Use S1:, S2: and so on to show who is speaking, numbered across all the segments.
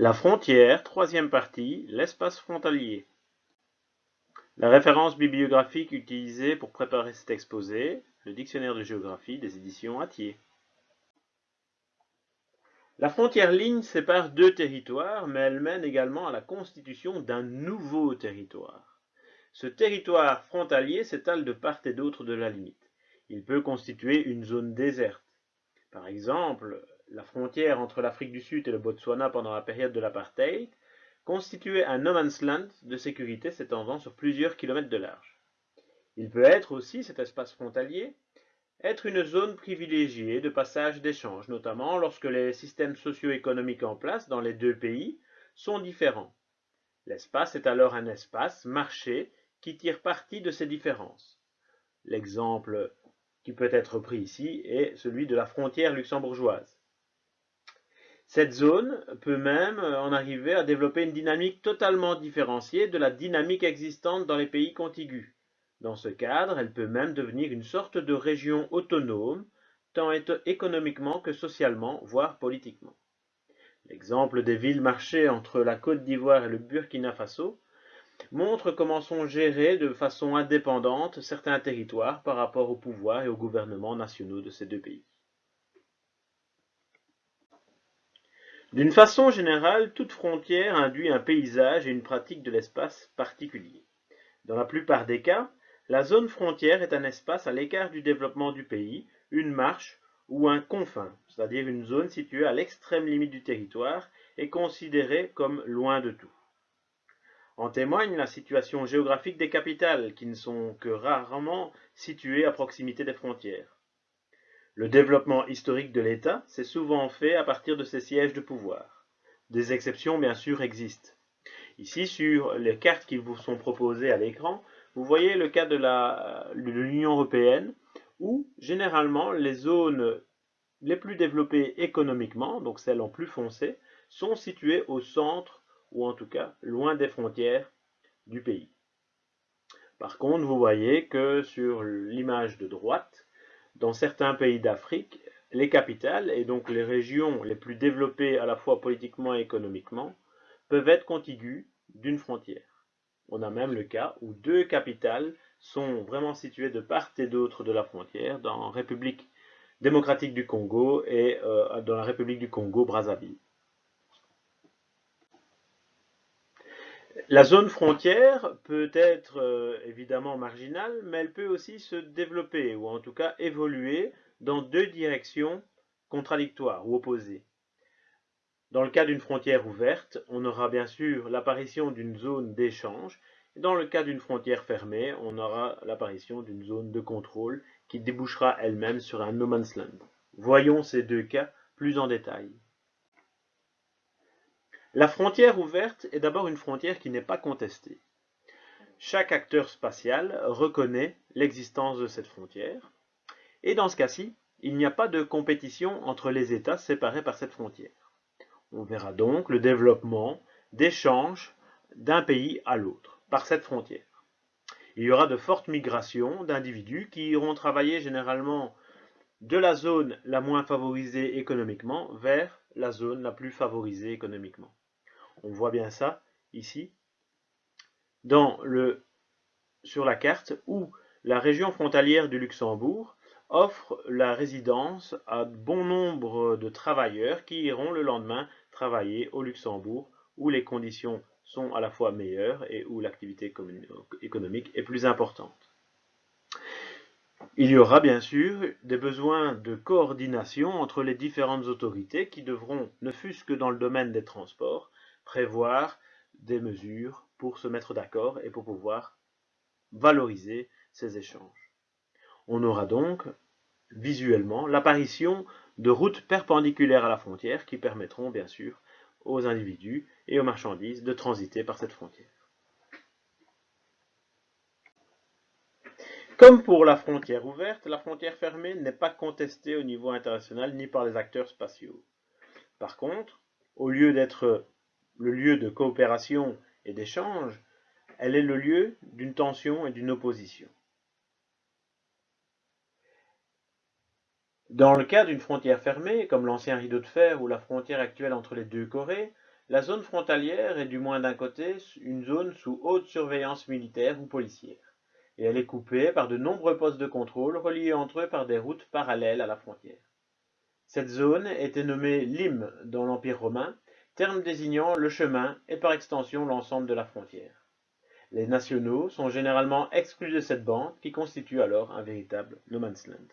S1: La frontière, troisième partie, l'espace frontalier. La référence bibliographique utilisée pour préparer cet exposé, le dictionnaire de géographie des éditions Attier. La frontière ligne sépare deux territoires, mais elle mène également à la constitution d'un nouveau territoire. Ce territoire frontalier s'étale de part et d'autre de la limite. Il peut constituer une zone déserte. Par exemple, la frontière entre l'Afrique du Sud et le Botswana pendant la période de l'apartheid, constituait un no man's land de sécurité s'étendant sur plusieurs kilomètres de large. Il peut être aussi, cet espace frontalier, être une zone privilégiée de passage d'échanges, notamment lorsque les systèmes socio-économiques en place dans les deux pays sont différents. L'espace est alors un espace marché qui tire parti de ces différences. L'exemple qui peut être pris ici est celui de la frontière luxembourgeoise. Cette zone peut même euh, en arriver à développer une dynamique totalement différenciée de la dynamique existante dans les pays contigus. Dans ce cadre, elle peut même devenir une sorte de région autonome, tant économiquement que socialement, voire politiquement. L'exemple des villes-marchés entre la Côte d'Ivoire et le Burkina Faso montre comment sont gérés de façon indépendante certains territoires par rapport au pouvoir et aux gouvernements nationaux de ces deux pays. D'une façon générale, toute frontière induit un paysage et une pratique de l'espace particulier. Dans la plupart des cas, la zone frontière est un espace à l'écart du développement du pays, une marche ou un confin, c'est-à-dire une zone située à l'extrême limite du territoire et considérée comme loin de tout. En témoigne la situation géographique des capitales, qui ne sont que rarement situées à proximité des frontières. Le développement historique de l'État s'est souvent fait à partir de ses sièges de pouvoir. Des exceptions, bien sûr, existent. Ici, sur les cartes qui vous sont proposées à l'écran, vous voyez le cas de l'Union européenne, où généralement les zones les plus développées économiquement, donc celles en plus foncé, sont situées au centre, ou en tout cas loin des frontières du pays. Par contre, vous voyez que sur l'image de droite, dans certains pays d'Afrique, les capitales, et donc les régions les plus développées à la fois politiquement et économiquement, peuvent être contiguës d'une frontière. On a même le cas où deux capitales sont vraiment situées de part et d'autre de la frontière, dans la République démocratique du Congo et euh, dans la République du Congo La zone frontière peut être euh, évidemment marginale, mais elle peut aussi se développer, ou en tout cas évoluer, dans deux directions contradictoires ou opposées. Dans le cas d'une frontière ouverte, on aura bien sûr l'apparition d'une zone d'échange, dans le cas d'une frontière fermée, on aura l'apparition d'une zone de contrôle qui débouchera elle-même sur un no man's land. Voyons ces deux cas plus en détail. La frontière ouverte est d'abord une frontière qui n'est pas contestée. Chaque acteur spatial reconnaît l'existence de cette frontière, et dans ce cas-ci, il n'y a pas de compétition entre les États séparés par cette frontière. On verra donc le développement d'échanges d'un pays à l'autre par cette frontière. Il y aura de fortes migrations d'individus qui iront travailler généralement de la zone la moins favorisée économiquement vers la zone la plus favorisée économiquement. On voit bien ça ici sur la carte où la région frontalière du Luxembourg offre la résidence à bon nombre de travailleurs qui iront le lendemain travailler au Luxembourg où les conditions sont à la fois meilleures et où l'activité économique est plus importante. Il y aura bien sûr des besoins de coordination entre les différentes autorités qui devront, ne fût-ce que dans le domaine des transports, prévoir des mesures pour se mettre d'accord et pour pouvoir valoriser ces échanges. On aura donc visuellement l'apparition de routes perpendiculaires à la frontière qui permettront bien sûr aux individus et aux marchandises de transiter par cette frontière. Comme pour la frontière ouverte, la frontière fermée n'est pas contestée au niveau international ni par les acteurs spatiaux. Par contre, au lieu d'être le lieu de coopération et d'échange, elle est le lieu d'une tension et d'une opposition. Dans le cas d'une frontière fermée, comme l'ancien rideau de fer ou la frontière actuelle entre les deux Corées, La zone frontalière est du moins d'un côté une zone sous haute surveillance militaire ou policière, et elle est coupée par de nombreux postes de contrôle reliés entre eux par des routes parallèles à la frontière. Cette zone était nommée Lim dans l'Empire romain, terme désignant le chemin et par extension l'ensemble de la frontière. Les nationaux sont généralement exclus de cette bande qui constitue alors un véritable no man's land.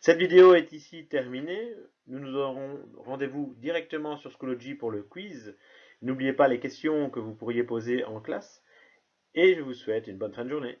S1: Cette vidéo est ici terminée. Nous nous aurons rendez-vous directement sur Schoology pour le quiz. N'oubliez pas les questions que vous pourriez poser en classe. Et je vous souhaite une bonne fin de journée.